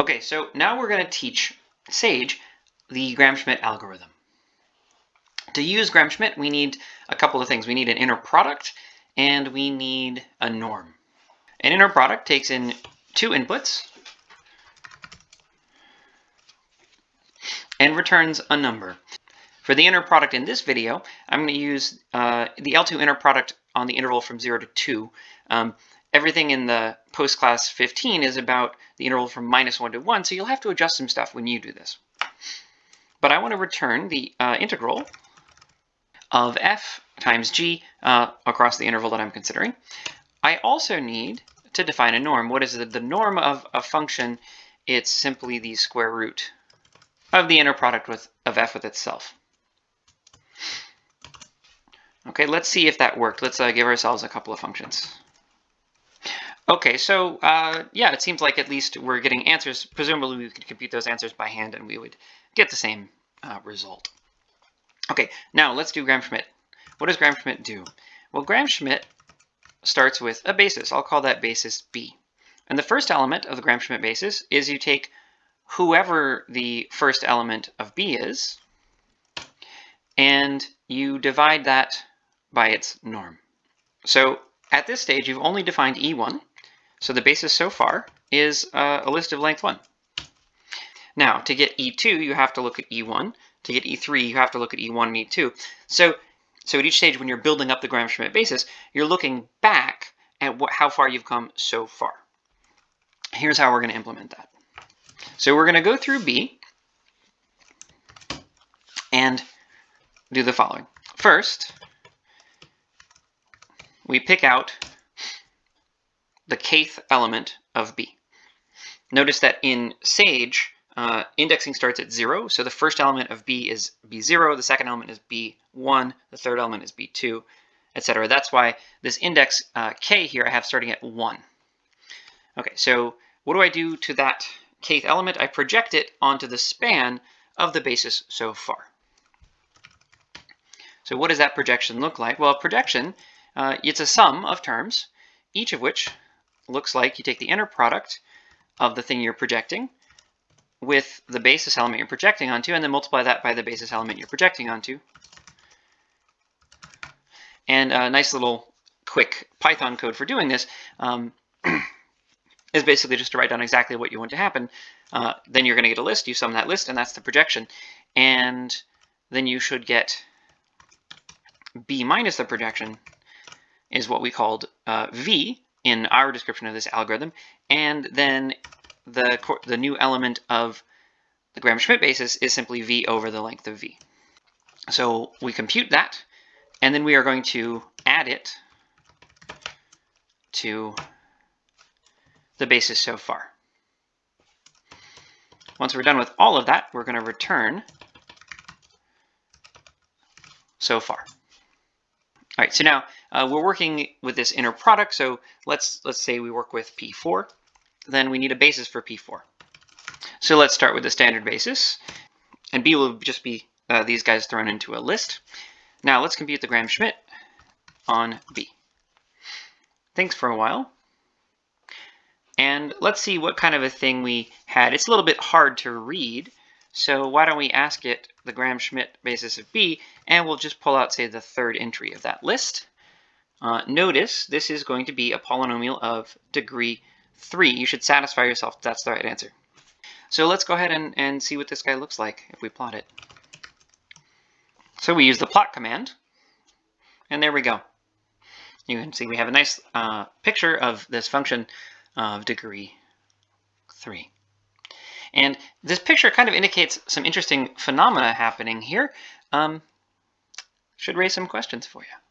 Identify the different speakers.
Speaker 1: Okay, so now we're going to teach Sage the Gram-Schmidt algorithm. To use Gram-Schmidt, we need a couple of things. We need an inner product and we need a norm. An inner product takes in two inputs and returns a number. For the inner product in this video, I'm going to use uh, the L2 inner product on the interval from 0 to 2. Um, everything in the post class 15 is about the interval from minus 1 to 1, so you'll have to adjust some stuff when you do this. But I want to return the uh, integral of f times g uh, across the interval that I'm considering. I also need to define a norm. What is the, the norm of a function? It's simply the square root of the inner product with, of f with itself. Okay, let's see if that worked. Let's uh, give ourselves a couple of functions. Okay, so uh, yeah, it seems like at least we're getting answers. Presumably we could compute those answers by hand and we would get the same uh, result. Okay, now let's do Gram-Schmidt. What does Gram-Schmidt do? Well, Gram-Schmidt starts with a basis. I'll call that basis B. And the first element of the Gram-Schmidt basis is you take whoever the first element of B is, and you divide that by its norm. So at this stage, you've only defined E1, so the basis so far is uh, a list of length 1. Now, to get E2, you have to look at E1. To get E3, you have to look at E1 and E2. So, so at each stage, when you're building up the Gram-Schmidt basis, you're looking back at what, how far you've come so far. Here's how we're going to implement that. So we're going to go through B and do the following. First, we pick out the kth element of B. Notice that in Sage, uh, indexing starts at 0, so the first element of B is B0, the second element is B1, the third element is B2, etc. That's why this index uh, k here I have starting at 1. Okay, so what do I do to that kth element? I project it onto the span of the basis so far. So what does that projection look like? Well, projection, uh, it's a sum of terms, each of which looks like you take the inner product of the thing you're projecting with the basis element you're projecting onto, and then multiply that by the basis element you're projecting onto. And a nice little quick Python code for doing this um, is basically just to write down exactly what you want to happen. Uh, then you're going to get a list, you sum that list, and that's the projection. And then you should get b minus the projection is what we called uh, v, in our description of this algorithm, and then the, the new element of the Gram-Schmidt basis is simply v over the length of v. So we compute that, and then we are going to add it to the basis so far. Once we're done with all of that, we're going to return so far. All right, so now uh, we're working with this inner product. So let's let's say we work with P4. Then we need a basis for P4. So let's start with the standard basis. And B will just be uh, these guys thrown into a list. Now let's compute the Gram-Schmidt on B. Thanks for a while. And let's see what kind of a thing we had. It's a little bit hard to read, so why don't we ask it the Gram-Schmidt basis of B, and we'll just pull out, say, the third entry of that list. Uh, notice this is going to be a polynomial of degree 3. You should satisfy yourself that's the right answer. So let's go ahead and, and see what this guy looks like if we plot it. So we use the plot command, and there we go. You can see we have a nice uh, picture of this function of degree 3. And this picture kind of indicates some interesting phenomena happening here. Um, should raise some questions for you.